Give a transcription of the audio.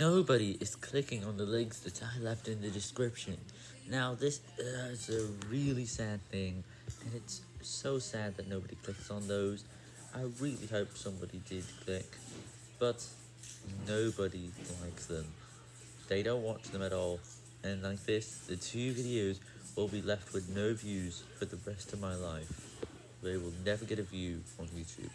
nobody is clicking on the links that I left in the description. Now, this is a really sad thing, and it's so sad that nobody clicks on those. I really hope somebody did click, but nobody likes them. They don't watch them at all, and like this, the two videos will be left with no views for the rest of my life. They will never get a view on YouTube.